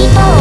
人